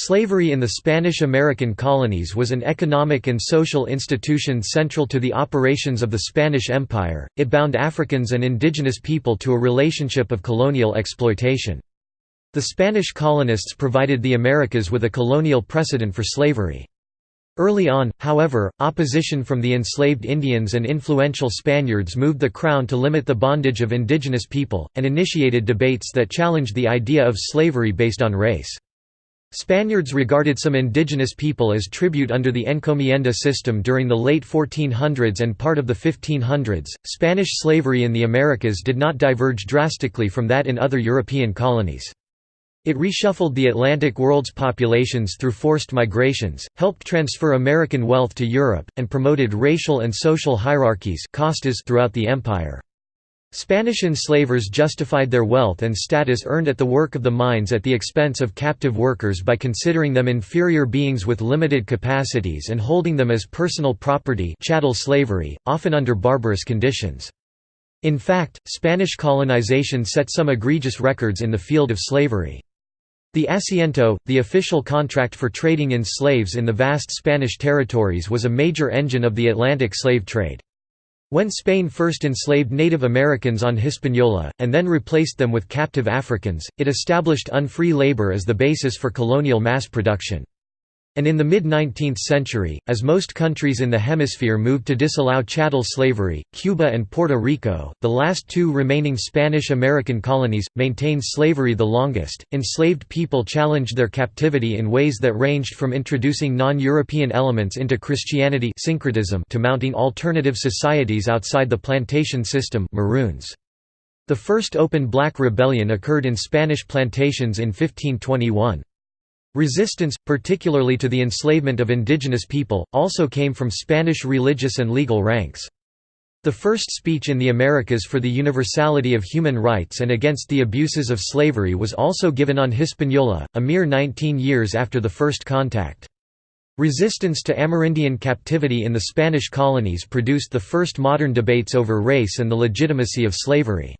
Slavery in the Spanish-American colonies was an economic and social institution central to the operations of the Spanish Empire, it bound Africans and indigenous people to a relationship of colonial exploitation. The Spanish colonists provided the Americas with a colonial precedent for slavery. Early on, however, opposition from the enslaved Indians and influential Spaniards moved the Crown to limit the bondage of indigenous people, and initiated debates that challenged the idea of slavery based on race. Spaniards regarded some indigenous people as tribute under the encomienda system during the late 1400s and part of the 1500s. Spanish slavery in the Americas did not diverge drastically from that in other European colonies. It reshuffled the Atlantic world's populations through forced migrations, helped transfer American wealth to Europe, and promoted racial and social hierarchies throughout the empire. Spanish enslavers justified their wealth and status earned at the work of the mines at the expense of captive workers by considering them inferior beings with limited capacities and holding them as personal property chattel slavery, often under barbarous conditions. In fact, Spanish colonization set some egregious records in the field of slavery. The asiento, the official contract for trading in slaves in the vast Spanish territories was a major engine of the Atlantic slave trade. When Spain first enslaved Native Americans on Hispaniola, and then replaced them with captive Africans, it established unfree labor as the basis for colonial mass production. And in the mid-19th century, as most countries in the hemisphere moved to disallow chattel slavery, Cuba and Puerto Rico, the last two remaining Spanish-American colonies, maintained slavery the longest. Enslaved people challenged their captivity in ways that ranged from introducing non-European elements into Christianity syncretism to mounting alternative societies outside the plantation system Maroons. The first open black rebellion occurred in Spanish plantations in 1521. Resistance, particularly to the enslavement of indigenous people, also came from Spanish religious and legal ranks. The first speech in the Americas for the universality of human rights and against the abuses of slavery was also given on Hispaniola, a mere 19 years after the first contact. Resistance to Amerindian captivity in the Spanish colonies produced the first modern debates over race and the legitimacy of slavery.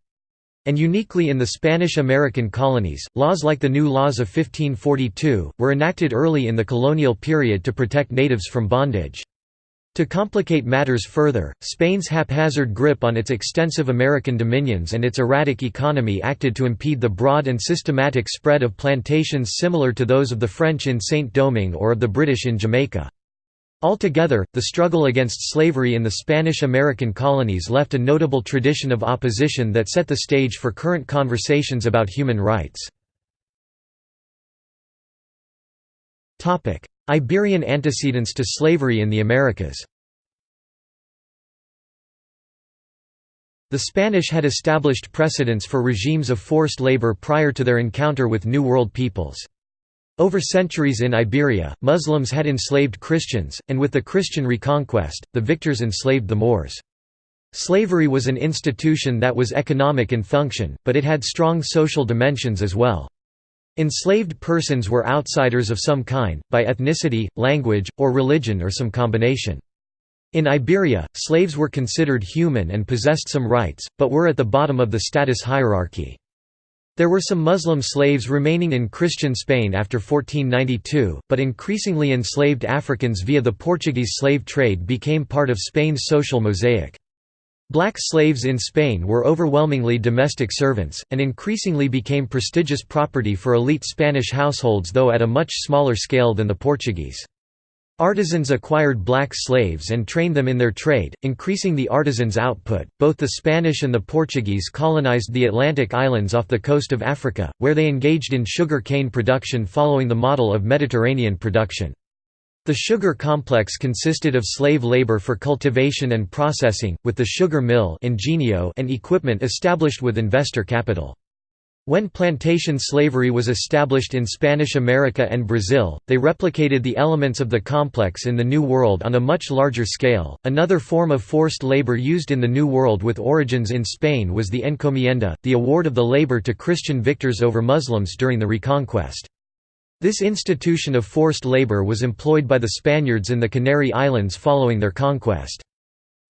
And uniquely in the Spanish-American colonies, laws like the New Laws of 1542, were enacted early in the colonial period to protect natives from bondage. To complicate matters further, Spain's haphazard grip on its extensive American dominions and its erratic economy acted to impede the broad and systematic spread of plantations similar to those of the French in Saint-Domingue or of the British in Jamaica. Altogether, the struggle against slavery in the Spanish-American colonies left a notable tradition of opposition that set the stage for current conversations about human rights. Iberian antecedents to slavery in the Americas The Spanish had established precedents for regimes of forced labor prior to their encounter with New World peoples. Over centuries in Iberia, Muslims had enslaved Christians, and with the Christian reconquest, the victors enslaved the Moors. Slavery was an institution that was economic in function, but it had strong social dimensions as well. Enslaved persons were outsiders of some kind, by ethnicity, language, or religion or some combination. In Iberia, slaves were considered human and possessed some rights, but were at the bottom of the status hierarchy. There were some Muslim slaves remaining in Christian Spain after 1492, but increasingly enslaved Africans via the Portuguese slave trade became part of Spain's social mosaic. Black slaves in Spain were overwhelmingly domestic servants, and increasingly became prestigious property for elite Spanish households though at a much smaller scale than the Portuguese. Artisans acquired black slaves and trained them in their trade, increasing the artisans' output. Both the Spanish and the Portuguese colonized the Atlantic islands off the coast of Africa, where they engaged in sugar cane production following the model of Mediterranean production. The sugar complex consisted of slave labor for cultivation and processing, with the sugar mill and equipment established with investor capital. When plantation slavery was established in Spanish America and Brazil, they replicated the elements of the complex in the New World on a much larger scale. Another form of forced labor used in the New World with origins in Spain was the encomienda, the award of the labor to Christian victors over Muslims during the Reconquest. This institution of forced labor was employed by the Spaniards in the Canary Islands following their conquest.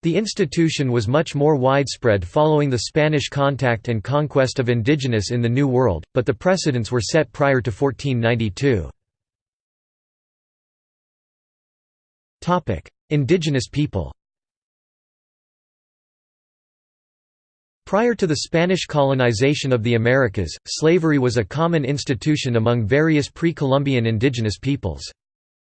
The institution was much more widespread following the Spanish contact and conquest of indigenous in the New World, but the precedents were set prior to 1492. indigenous people Prior to the Spanish colonization of the Americas, slavery was a common institution among various pre-Columbian indigenous peoples.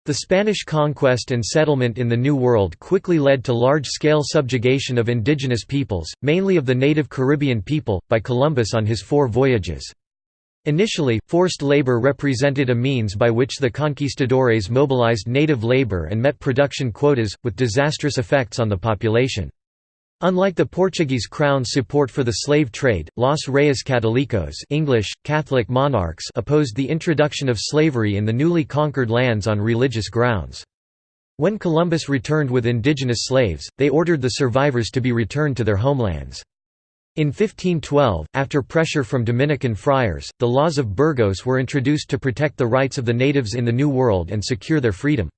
The Spanish conquest and settlement in the New World quickly led to large-scale subjugation of indigenous peoples, mainly of the native Caribbean people, by Columbus on his four voyages. Initially, forced labor represented a means by which the conquistadores mobilized native labor and met production quotas, with disastrous effects on the population. Unlike the Portuguese crown's support for the slave trade, Los Reyes Católicos English, Catholic monarchs opposed the introduction of slavery in the newly conquered lands on religious grounds. When Columbus returned with indigenous slaves, they ordered the survivors to be returned to their homelands. In 1512, after pressure from Dominican friars, the laws of Burgos were introduced to protect the rights of the natives in the New World and secure their freedom.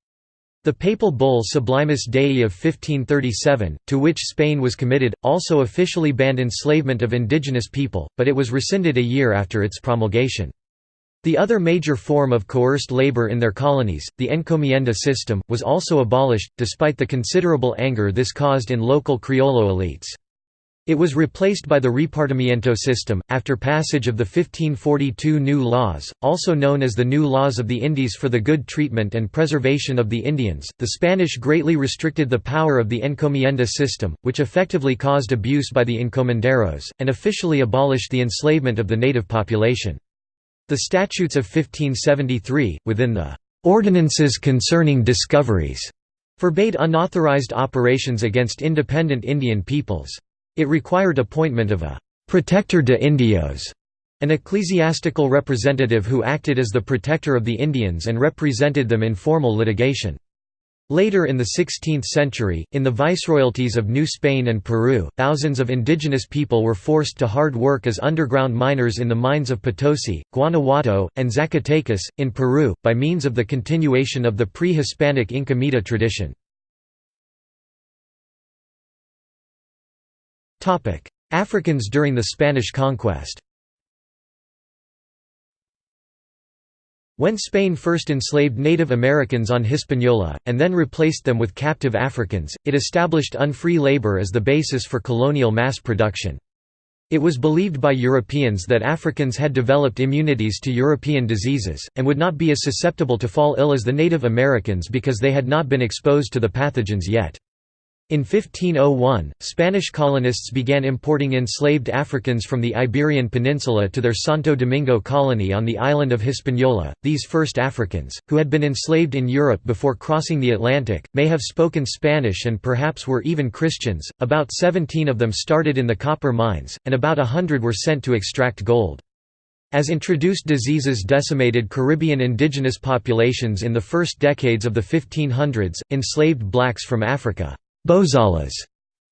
The papal bull Sublimis Dei of 1537, to which Spain was committed, also officially banned enslavement of indigenous people, but it was rescinded a year after its promulgation. The other major form of coerced labor in their colonies, the encomienda system, was also abolished, despite the considerable anger this caused in local criollo elites. It was replaced by the repartimiento system, after passage of the 1542 New Laws, also known as the New Laws of the Indies for the good treatment and preservation of the Indians. The Spanish greatly restricted the power of the encomienda system, which effectively caused abuse by the encomenderos, and officially abolished the enslavement of the native population. The Statutes of 1573, within the Ordinances concerning discoveries, forbade unauthorized operations against independent Indian peoples. It required appointment of a «protector de indios», an ecclesiastical representative who acted as the protector of the Indians and represented them in formal litigation. Later in the 16th century, in the viceroyalties of New Spain and Peru, thousands of indigenous people were forced to hard work as underground miners in the mines of Potosi, Guanajuato, and Zacatecas, in Peru, by means of the continuation of the pre-Hispanic Inca Mita tradition. Africans during the Spanish conquest When Spain first enslaved Native Americans on Hispaniola, and then replaced them with captive Africans, it established unfree labor as the basis for colonial mass production. It was believed by Europeans that Africans had developed immunities to European diseases, and would not be as susceptible to fall ill as the Native Americans because they had not been exposed to the pathogens yet. In 1501, Spanish colonists began importing enslaved Africans from the Iberian Peninsula to their Santo Domingo colony on the island of Hispaniola. These first Africans, who had been enslaved in Europe before crossing the Atlantic, may have spoken Spanish and perhaps were even Christians. About 17 of them started in the copper mines, and about a hundred were sent to extract gold. As introduced diseases decimated Caribbean indigenous populations in the first decades of the 1500s, enslaved blacks from Africa Bozales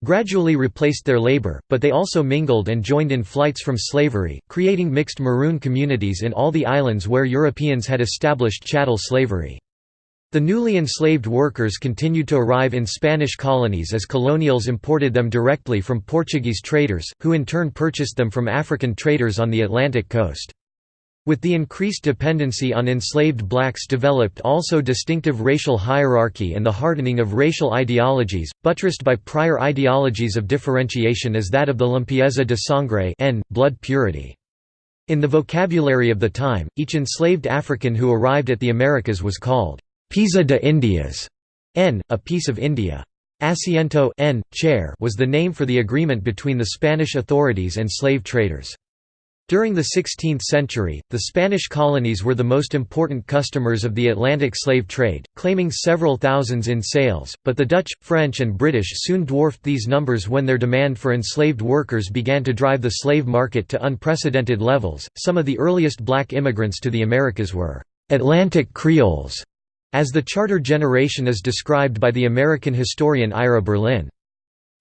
gradually replaced their labor, but they also mingled and joined in flights from slavery, creating mixed maroon communities in all the islands where Europeans had established chattel slavery. The newly enslaved workers continued to arrive in Spanish colonies as colonials imported them directly from Portuguese traders, who in turn purchased them from African traders on the Atlantic coast. With the increased dependency on enslaved blacks developed also distinctive racial hierarchy and the hardening of racial ideologies, buttressed by prior ideologies of differentiation as that of the limpieza de sangre n, blood purity. In the vocabulary of the time, each enslaved African who arrived at the Americas was called «Pieza de Indias» n, a piece of India. Asiento n, chair was the name for the agreement between the Spanish authorities and slave traders. During the 16th century, the Spanish colonies were the most important customers of the Atlantic slave trade, claiming several thousands in sales, but the Dutch, French and British soon dwarfed these numbers when their demand for enslaved workers began to drive the slave market to unprecedented levels. Some of the earliest black immigrants to the Americas were Atlantic Creoles, as the charter generation is described by the American historian Ira Berlin.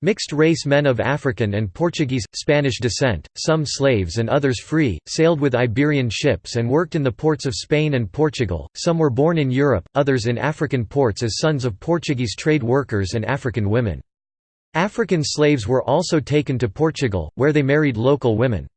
Mixed-race men of African and Portuguese, Spanish descent, some slaves and others free, sailed with Iberian ships and worked in the ports of Spain and Portugal, some were born in Europe, others in African ports as sons of Portuguese trade workers and African women. African slaves were also taken to Portugal, where they married local women.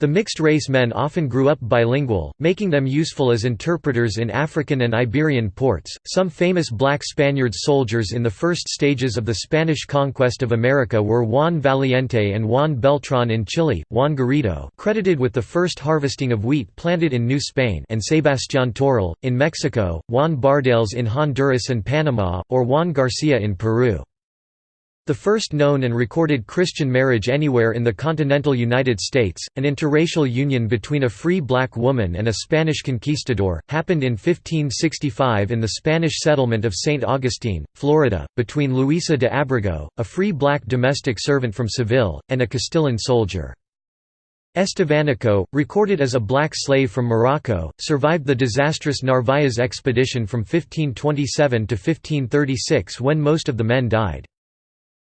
The mixed-race men often grew up bilingual, making them useful as interpreters in African and Iberian ports. Some famous black Spaniard soldiers in the first stages of the Spanish conquest of America were Juan Valiente and Juan Beltrán in Chile, Juan Garrido, credited with the first harvesting of wheat planted in New Spain, and Sebastián Toral in Mexico, Juan Bardales in Honduras and Panama, or Juan Garcia in Peru. The first known and recorded Christian marriage anywhere in the continental United States, an interracial union between a free black woman and a Spanish conquistador, happened in 1565 in the Spanish settlement of St. Augustine, Florida, between Luisa de Abrego, a free black domestic servant from Seville, and a Castilian soldier. Estevanico, recorded as a black slave from Morocco, survived the disastrous Narvaez expedition from 1527 to 1536 when most of the men died.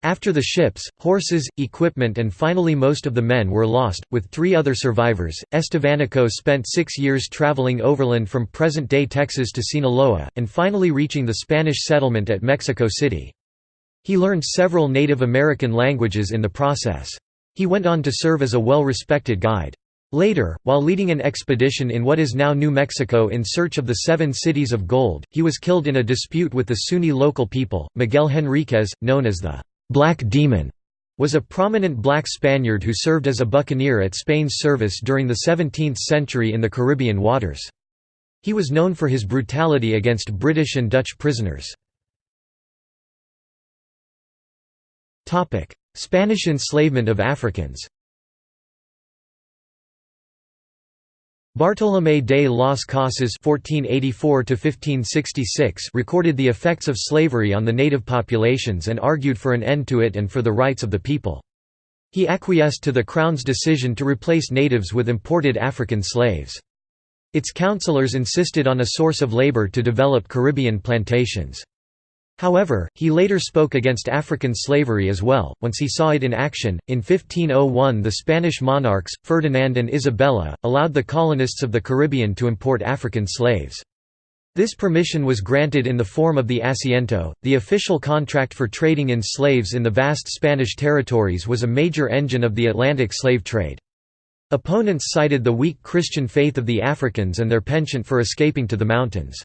After the ships, horses, equipment and finally most of the men were lost, with three other survivors, Estevanico spent six years traveling overland from present-day Texas to Sinaloa, and finally reaching the Spanish settlement at Mexico City. He learned several Native American languages in the process. He went on to serve as a well-respected guide. Later, while leading an expedition in what is now New Mexico in search of the Seven Cities of Gold, he was killed in a dispute with the Zuni local people. Miguel Henriquez, known as the Black Demon was a prominent black Spaniard who served as a buccaneer at Spain's service during the 17th century in the Caribbean waters. He was known for his brutality against British and Dutch prisoners. Spanish enslavement of Africans Bartolomé de las Casas (1484–1566) recorded the effects of slavery on the native populations and argued for an end to it and for the rights of the people. He acquiesced to the Crown's decision to replace natives with imported African slaves. Its councillors insisted on a source of labor to develop Caribbean plantations. However, he later spoke against African slavery as well, once he saw it in action. In 1501, the Spanish monarchs, Ferdinand and Isabella, allowed the colonists of the Caribbean to import African slaves. This permission was granted in the form of the asiento, the official contract for trading in slaves in the vast Spanish territories was a major engine of the Atlantic slave trade. Opponents cited the weak Christian faith of the Africans and their penchant for escaping to the mountains.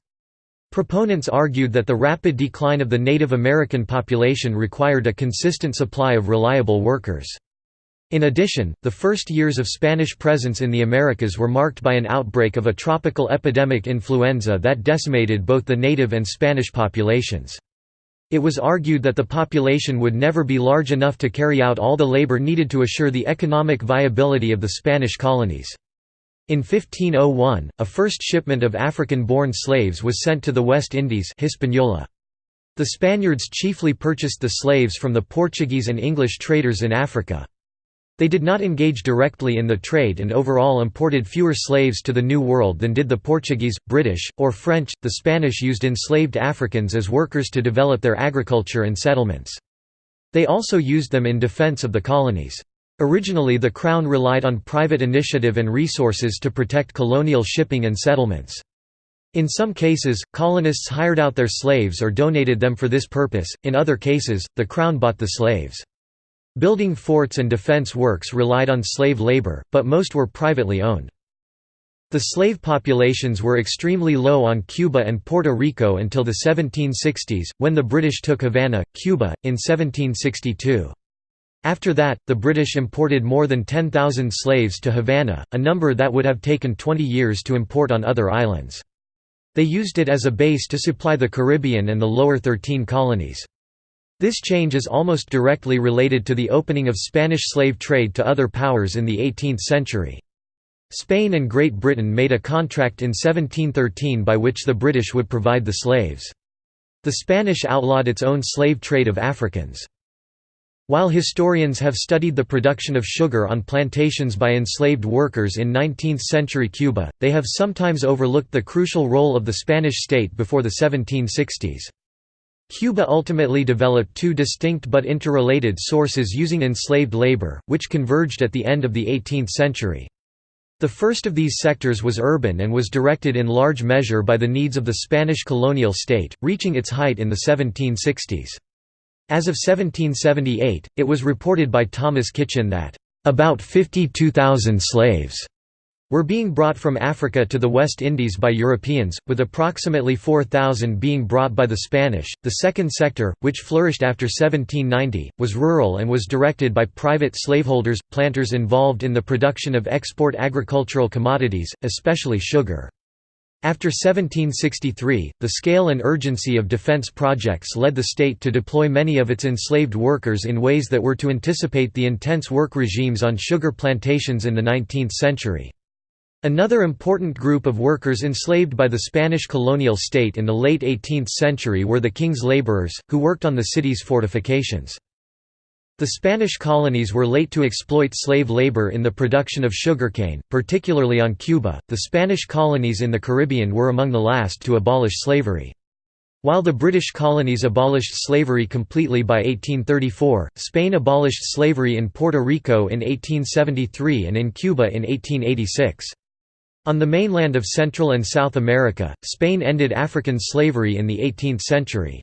Proponents argued that the rapid decline of the Native American population required a consistent supply of reliable workers. In addition, the first years of Spanish presence in the Americas were marked by an outbreak of a tropical epidemic influenza that decimated both the native and Spanish populations. It was argued that the population would never be large enough to carry out all the labor needed to assure the economic viability of the Spanish colonies. In 1501, a first shipment of African-born slaves was sent to the West Indies Hispaniola. The Spaniards chiefly purchased the slaves from the Portuguese and English traders in Africa. They did not engage directly in the trade and overall imported fewer slaves to the New World than did the Portuguese, British, or French. The Spanish used enslaved Africans as workers to develop their agriculture and settlements. They also used them in defense of the colonies. Originally the Crown relied on private initiative and resources to protect colonial shipping and settlements. In some cases, colonists hired out their slaves or donated them for this purpose, in other cases, the Crown bought the slaves. Building forts and defense works relied on slave labor, but most were privately owned. The slave populations were extremely low on Cuba and Puerto Rico until the 1760s, when the British took Havana, Cuba, in 1762. After that, the British imported more than 10,000 slaves to Havana, a number that would have taken 20 years to import on other islands. They used it as a base to supply the Caribbean and the lower 13 colonies. This change is almost directly related to the opening of Spanish slave trade to other powers in the 18th century. Spain and Great Britain made a contract in 1713 by which the British would provide the slaves. The Spanish outlawed its own slave trade of Africans. While historians have studied the production of sugar on plantations by enslaved workers in 19th-century Cuba, they have sometimes overlooked the crucial role of the Spanish state before the 1760s. Cuba ultimately developed two distinct but interrelated sources using enslaved labor, which converged at the end of the 18th century. The first of these sectors was urban and was directed in large measure by the needs of the Spanish colonial state, reaching its height in the 1760s. As of 1778, it was reported by Thomas Kitchin that About 52,000 slaves were being brought from Africa to the West Indies by Europeans, with approximately 4,000 being brought by the Spanish. The second sector, which flourished after 1790, was rural and was directed by private slaveholders, planters involved in the production of export agricultural commodities, especially sugar. After 1763, the scale and urgency of defense projects led the state to deploy many of its enslaved workers in ways that were to anticipate the intense work regimes on sugar plantations in the 19th century. Another important group of workers enslaved by the Spanish colonial state in the late 18th century were the king's laborers, who worked on the city's fortifications. The Spanish colonies were late to exploit slave labor in the production of sugarcane, particularly on Cuba. The Spanish colonies in the Caribbean were among the last to abolish slavery. While the British colonies abolished slavery completely by 1834, Spain abolished slavery in Puerto Rico in 1873 and in Cuba in 1886. On the mainland of Central and South America, Spain ended African slavery in the 18th century.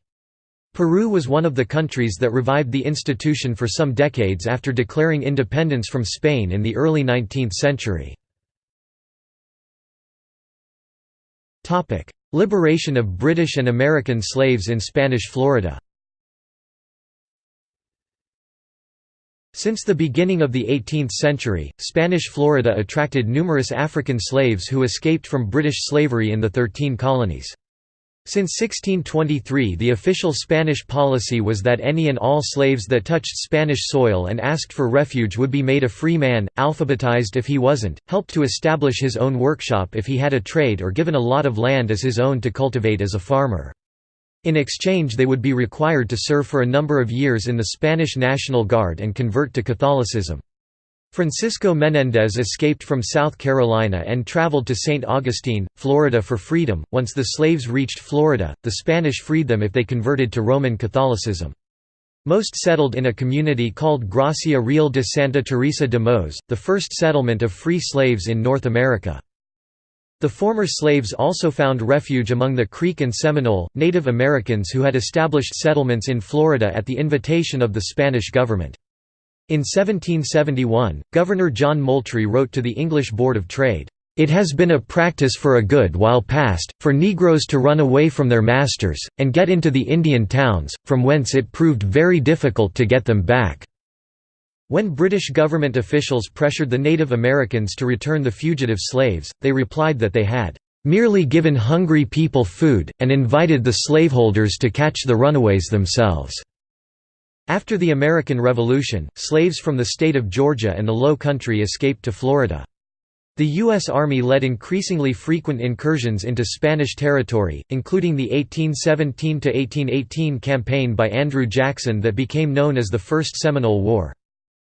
Peru was one of the countries that revived the institution for some decades after declaring independence from Spain in the early 19th century. Liberation of British and American slaves in Spanish Florida Since the beginning of the 18th century, Spanish Florida attracted numerous African slaves who escaped from British slavery in the Thirteen Colonies. Since 1623 the official Spanish policy was that any and all slaves that touched Spanish soil and asked for refuge would be made a free man, alphabetized if he wasn't, helped to establish his own workshop if he had a trade or given a lot of land as his own to cultivate as a farmer. In exchange they would be required to serve for a number of years in the Spanish National Guard and convert to Catholicism. Francisco Menéndez escaped from South Carolina and traveled to St. Augustine, Florida for freedom. Once the slaves reached Florida, the Spanish freed them if they converted to Roman Catholicism. Most settled in a community called Gracia Real de Santa Teresa de Mos, the first settlement of free slaves in North America. The former slaves also found refuge among the Creek and Seminole, Native Americans who had established settlements in Florida at the invitation of the Spanish government. In 1771, Governor John Moultrie wrote to the English Board of Trade, "...it has been a practice for a good while past, for Negroes to run away from their masters, and get into the Indian towns, from whence it proved very difficult to get them back." When British government officials pressured the Native Americans to return the fugitive slaves, they replied that they had merely given hungry people food, and invited the slaveholders to catch the runaways themselves." After the American Revolution, slaves from the state of Georgia and the Low Country escaped to Florida. The U.S. Army led increasingly frequent incursions into Spanish territory, including the 1817–1818 campaign by Andrew Jackson that became known as the First Seminole War.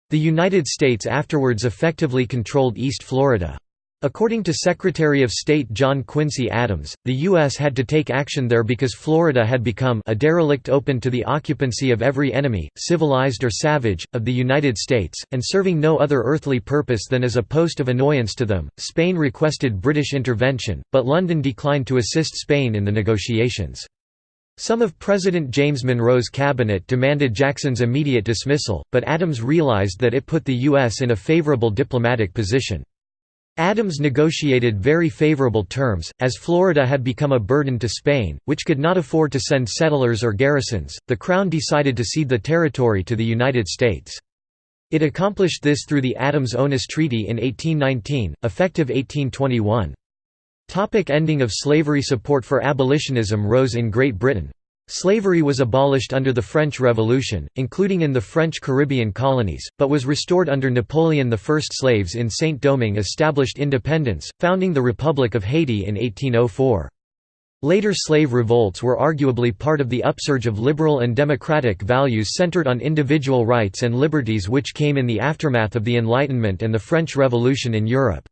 The United States afterwards effectively controlled East Florida. According to Secretary of State John Quincy Adams, the U.S. had to take action there because Florida had become a derelict open to the occupancy of every enemy, civilized or savage, of the United States, and serving no other earthly purpose than as a post of annoyance to them. Spain requested British intervention, but London declined to assist Spain in the negotiations. Some of President James Monroe's cabinet demanded Jackson's immediate dismissal, but Adams realized that it put the U.S. in a favorable diplomatic position. Adams negotiated very favorable terms, as Florida had become a burden to Spain, which could not afford to send settlers or garrisons. The Crown decided to cede the territory to the United States. It accomplished this through the Adams-Onis Treaty in 1819, effective 1821. Topic ending of slavery Support for abolitionism rose in Great Britain. Slavery was abolished under the French Revolution, including in the French Caribbean colonies, but was restored under Napoleon I. Slaves in Saint-Domingue established independence, founding the Republic of Haiti in 1804. Later slave revolts were arguably part of the upsurge of liberal and democratic values centered on individual rights and liberties which came in the aftermath of the Enlightenment and the French Revolution in Europe.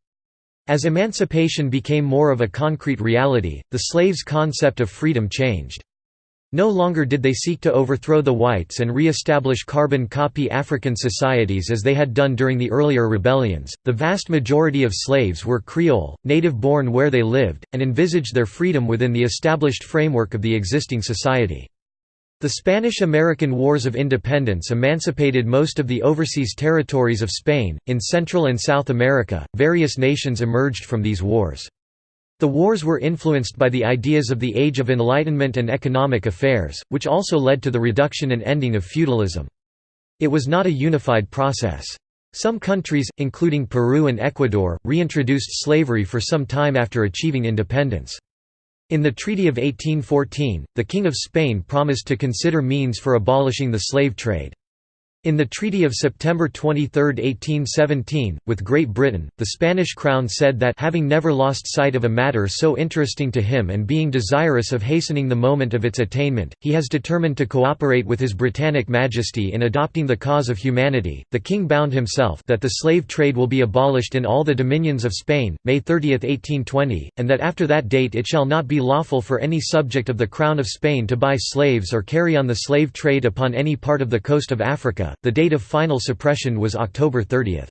As emancipation became more of a concrete reality, the slaves' concept of freedom changed. No longer did they seek to overthrow the whites and re-establish carbon copy African societies as they had done during the earlier rebellions. The vast majority of slaves were Creole, native-born where they lived, and envisaged their freedom within the established framework of the existing society. The Spanish–American Wars of Independence emancipated most of the overseas territories of Spain. In Central and South America, various nations emerged from these wars. The wars were influenced by the ideas of the Age of Enlightenment and economic affairs, which also led to the reduction and ending of feudalism. It was not a unified process. Some countries, including Peru and Ecuador, reintroduced slavery for some time after achieving independence. In the Treaty of 1814, the King of Spain promised to consider means for abolishing the slave trade. In the Treaty of September 23, 1817, with Great Britain, the Spanish crown said that having never lost sight of a matter so interesting to him and being desirous of hastening the moment of its attainment, he has determined to cooperate with His Britannic Majesty in adopting the cause of humanity. The king bound himself that the slave trade will be abolished in all the dominions of Spain, May 30, 1820, and that after that date it shall not be lawful for any subject of the Crown of Spain to buy slaves or carry on the slave trade upon any part of the coast of Africa the date of final suppression was October 30.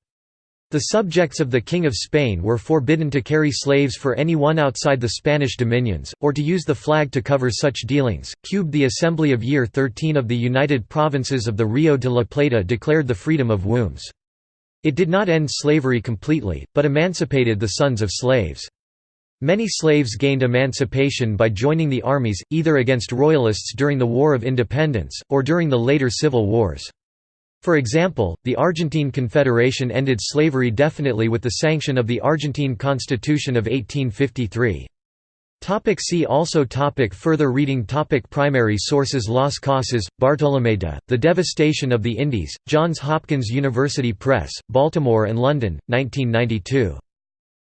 The subjects of the King of Spain were forbidden to carry slaves for anyone outside the Spanish dominions, or to use the flag to cover such dealings. Cubed the Assembly of Year 13 of the United Provinces of the Rio de la Plata declared the freedom of wombs. It did not end slavery completely, but emancipated the sons of slaves. Many slaves gained emancipation by joining the armies, either against royalists during the War of Independence, or during the later civil wars. For example, the Argentine Confederation ended slavery definitely with the sanction of the Argentine Constitution of 1853. Topic see also topic Further reading topic Primary sources Las Casas, Bartolomé de, The Devastation of the Indies, Johns Hopkins University Press, Baltimore and London, 1992.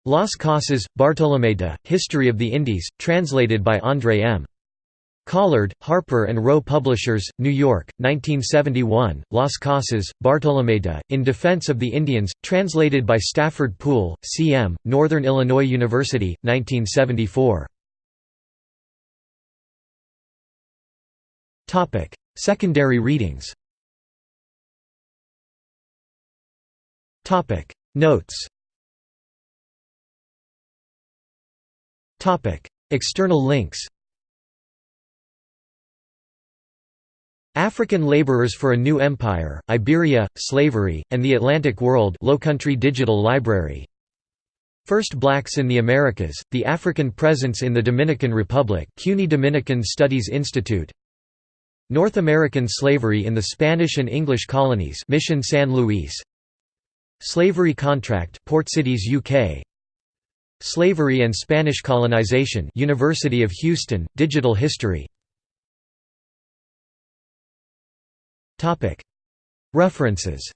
Las Casas, Bartolomé de, History of the Indies, translated by André M. Collard, Harper and Row Publishers, New York, 1971, Las Casas, Bartolomé In Defense of the Indians, translated by Stafford Poole, C.M., Northern Illinois University, 1974. Secondary readings Notes External links African Laborers for a New Empire, Iberia, Slavery, and the Atlantic World Lowcountry Digital Library. First Blacks in the Americas, The African Presence in the Dominican Republic CUNY Dominican Studies Institute. North American Slavery in the Spanish and English Colonies Mission San Luis. Slavery Contract Port Cities UK Slavery and Spanish Colonization University of Houston, Digital History References